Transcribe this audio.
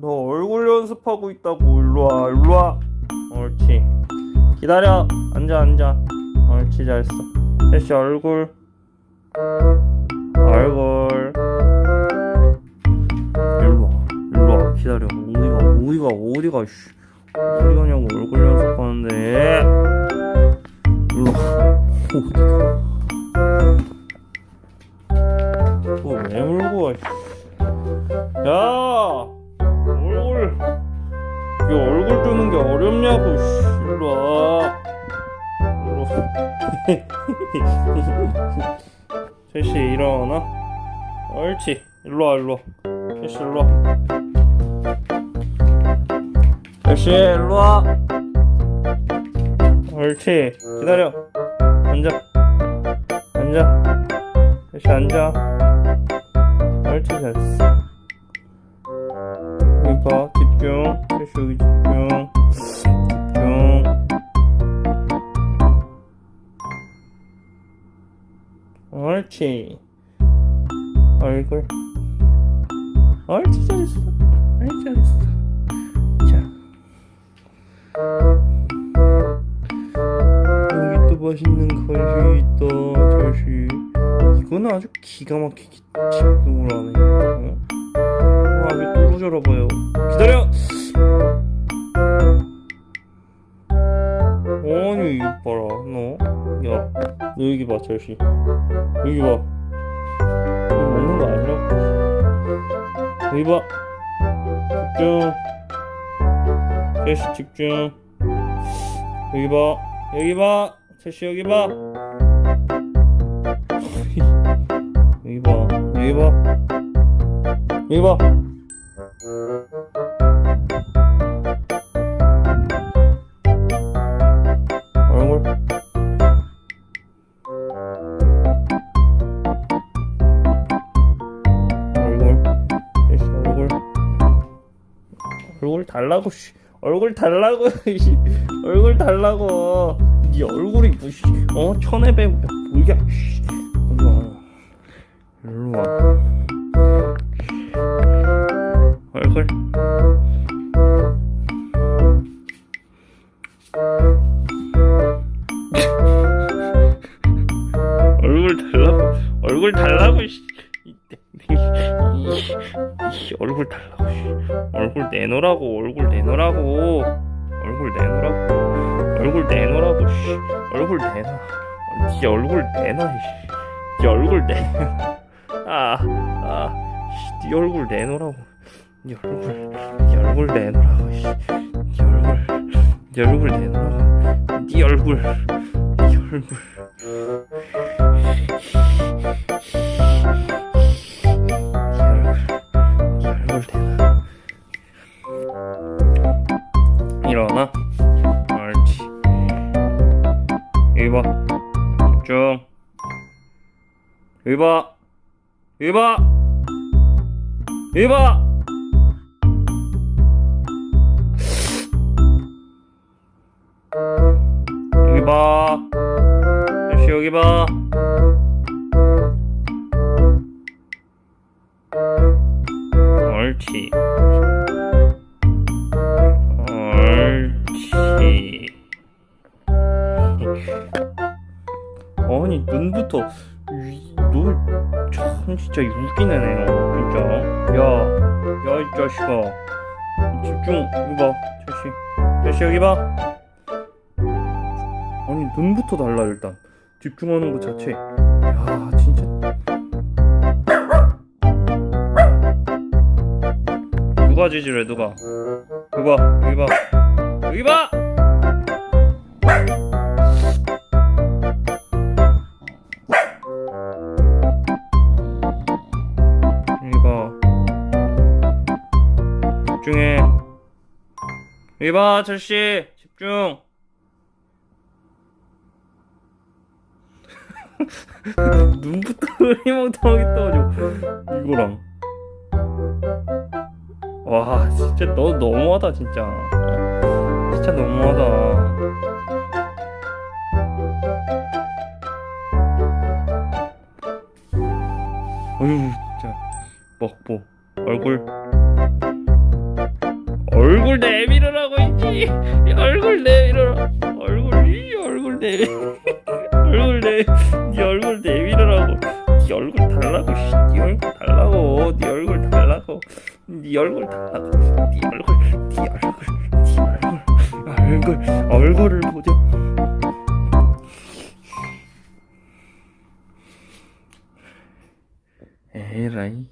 너 얼굴 연습하고 있다고 일로와 일로와. 옳지. 기다려. 앉아 앉아. 옳지 잘했어. 셋이 얼굴. 얼굴. 일로와 일로와. 기다려. 어디가 어디가 어디가 씨. 어디 가냐고 얼굴 연습하는데. 일로와. 어디가. 또왜 물고 와 씨. 야 이 얼굴 주는 게 어렵냐고 씨. 일로 셋이 일어나. 옳지. 일로 와 일로. 와 셋이 일로 와. 셋이 일로 와. 옳지. 기다려. 앉아. 앉아. 셋이 앉아. 옳지 잘했어 옳지. 얼굴. 옳지 잘했어. 옳지 잘했어. 자. 여기 또 맛있는 간식이 있다 자식 이거는 아주 기가 막히게 집중을 하네. 어? 와, 왜 떨어져라 봐요. 기다려! 아니, 이거 봐라, 너. 야, 너 여기 봐, 절시. 여기 봐. 이거 먹는 거 아니라고. 여기 봐. 집중. 절시 집중. 여기 봐. 여기 봐. 절시 여기 봐. 여기 봐. 여기 봐. 여기 봐. 얼굴 달라고 씨. 얼굴 달라고 씨. 얼굴 달라고. 네 얼굴이 뭐씨. 어 천에 배 뭐야 씨. 일로 와. 얼굴 얼굴 달라고 얼굴 달라고 씨. 이- 얼굴 달라고 씨. 얼굴 내놓으라고 얼굴 내놓으라고 얼굴 내놓으라고 얼굴 내놓으라고 씨. 얼굴 내놔 네 얼굴 내놔 씨. 네 얼굴 내놔 아아 네 얼굴 내놓으라고 네 얼굴 네 얼굴 내놓으라고 씨. 네 얼굴 네 얼굴 내놓으라고 네 얼굴 네 얼굴 일어나. 옳지. 여기 봐. 집중. 여기 봐. 여기 봐. 여기 봐. 여기 봐. 역시 여기 봐 눈부터 너참 진짜 웃기네 너 진짜. 야야 이 자식아. 집중 이거 봐 자식. 자식 여기 봐. 아니 눈부터 달라 일단. 집중하는 것 자체. 야 진짜. 누가 지지래 누가? 여기 봐 여기 봐. 여기 봐 집중해. 여기 봐 철씨. 집중. 눈부터 흐리멍텅하게 떠가지고. 이거랑. 와 진짜 너 너무하다 진짜. 진짜 너무하다 얼굴 내밀으라고 있지. 얼굴 내밀어라. 얼굴 이 얼굴 내 얼굴 내 네 얼굴 내밀으라고. 네 얼굴 달라고 씨. 네 얼굴 달라고. 네 얼굴 달라고. 네 얼굴 달라고. 네 얼굴 네 얼굴 네 얼굴. 얼굴 얼굴을 보자. 에라이